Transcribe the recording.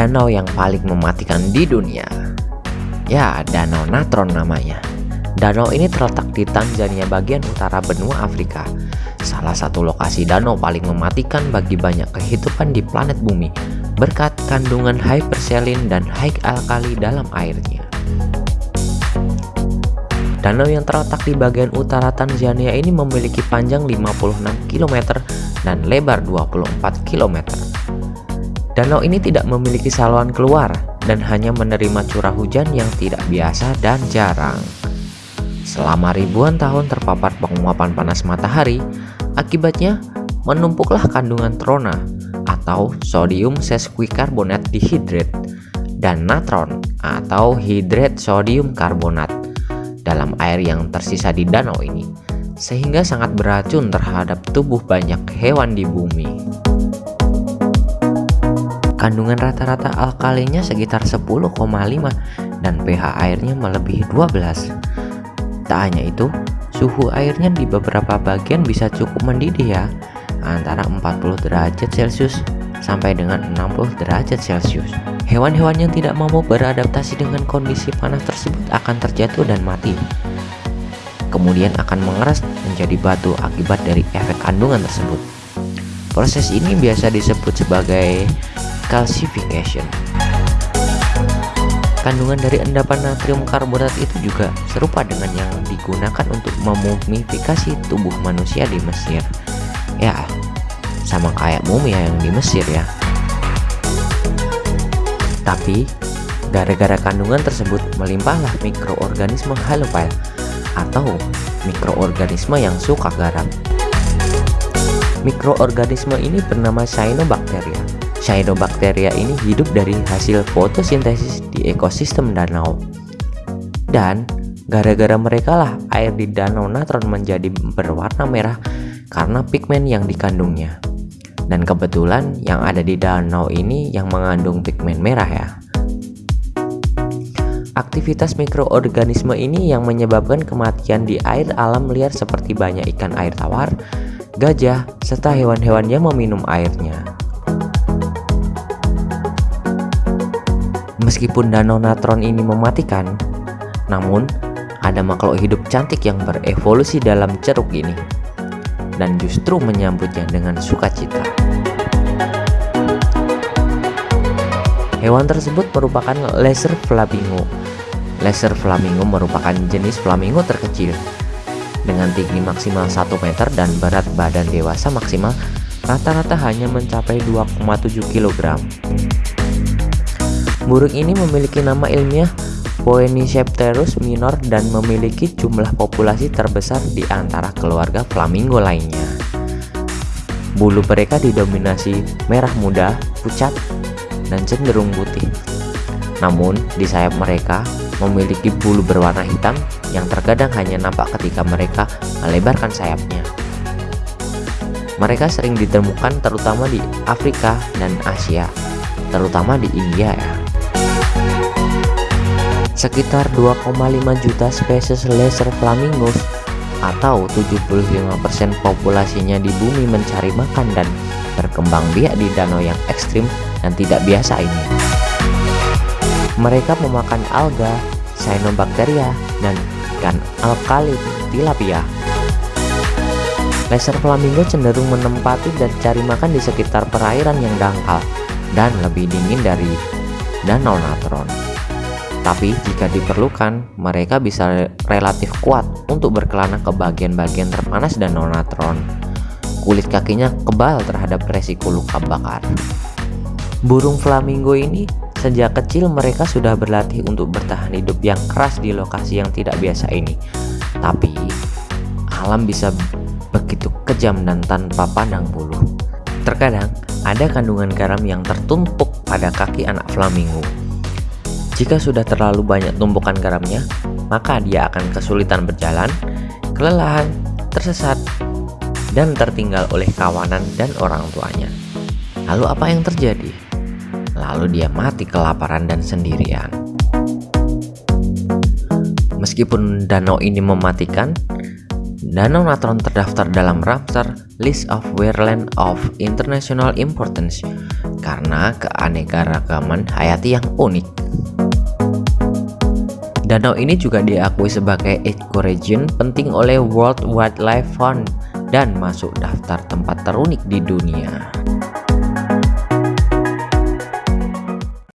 danau yang paling mematikan di dunia. Ya, Danau Natron namanya. Danau ini terletak di Tanzania bagian utara benua Afrika. Salah satu lokasi danau paling mematikan bagi banyak kehidupan di planet bumi berkat kandungan hyperselin dan high alkali dalam airnya. Danau yang terletak di bagian utara Tanzania ini memiliki panjang 56 km dan lebar 24 km. Danau ini tidak memiliki saluran keluar dan hanya menerima curah hujan yang tidak biasa dan jarang. Selama ribuan tahun terpapar penguapan panas matahari, akibatnya menumpuklah kandungan trona atau sodium sesquicarbonate dihidrat dan natron atau hidrat sodium karbonat dalam air yang tersisa di danau ini sehingga sangat beracun terhadap tubuh banyak hewan di bumi. Kandungan rata-rata alkalinya sekitar 10,5 dan pH airnya melebihi 12. Tak hanya itu, suhu airnya di beberapa bagian bisa cukup mendidih ya, antara 40 derajat Celcius sampai dengan 60 derajat Celcius. Hewan-hewan yang tidak mampu beradaptasi dengan kondisi panas tersebut akan terjatuh dan mati. Kemudian akan mengeras menjadi batu akibat dari efek kandungan tersebut. Proses ini biasa disebut sebagai calcification. Kandungan dari endapan natrium karbonat itu juga serupa dengan yang digunakan untuk memumifikasi tubuh manusia di Mesir. Ya, sama kayak mumia yang di Mesir ya. Tapi, gara-gara kandungan tersebut melimpahlah mikroorganisme halopile atau mikroorganisme yang suka garam. Mikroorganisme ini bernama Cyanobacteria Cyanobacteria ini hidup dari hasil fotosintesis di ekosistem danau. Dan gara-gara mereka lah air di danau natron menjadi berwarna merah karena pigmen yang dikandungnya. Dan kebetulan yang ada di danau ini yang mengandung pigmen merah ya. Aktivitas mikroorganisme ini yang menyebabkan kematian di air alam liar seperti banyak ikan air tawar, gajah, serta hewan-hewan yang meminum airnya. Meskipun danau natron ini mematikan, namun ada makhluk hidup cantik yang berevolusi dalam ceruk ini dan justru menyambutnya dengan sukacita. Hewan tersebut merupakan laser flamingo. Laser flamingo merupakan jenis flamingo terkecil dengan tinggi maksimal 1 meter dan berat badan dewasa maksimal rata-rata hanya mencapai 2,7 kg. Burung ini memiliki nama ilmiah Phoenicopterus minor dan memiliki jumlah populasi terbesar di antara keluarga flamingo lainnya. Bulu mereka didominasi merah muda, pucat, dan cenderung putih. Namun, di sayap mereka memiliki bulu berwarna hitam yang terkadang hanya nampak ketika mereka melebarkan sayapnya. Mereka sering ditemukan terutama di Afrika dan Asia, terutama di India ya. Sekitar 2,5 juta spesies laser flamingos atau 75% populasinya di bumi mencari makan dan berkembang biak di danau yang ekstrim dan tidak biasa ini. Mereka memakan alga, cyanobacteria, dan ikan alkali tilapia. Laser flamingo cenderung menempati dan cari makan di sekitar perairan yang dangkal dan lebih dingin dari danau natron. Tapi jika diperlukan, mereka bisa relatif kuat untuk berkelana ke bagian-bagian terpanas dan nonatron. Kulit kakinya kebal terhadap resiko luka bakar. Burung flamingo ini sejak kecil mereka sudah berlatih untuk bertahan hidup yang keras di lokasi yang tidak biasa ini. Tapi alam bisa begitu kejam dan tanpa pandang bulu. Terkadang ada kandungan garam yang tertumpuk pada kaki anak flamingo jika sudah terlalu banyak tumpukan garamnya, maka dia akan kesulitan berjalan, kelelahan, tersesat, dan tertinggal oleh kawanan dan orang tuanya. Lalu apa yang terjadi? Lalu dia mati kelaparan dan sendirian. Meskipun danau ini mematikan, Danau Natron terdaftar dalam Ramsar List of Wetland of International Importance karena keanekaragaman hayati yang unik. Danau ini juga diakui sebagai ecoregion penting oleh World Wildlife Fund dan masuk daftar tempat terunik di dunia.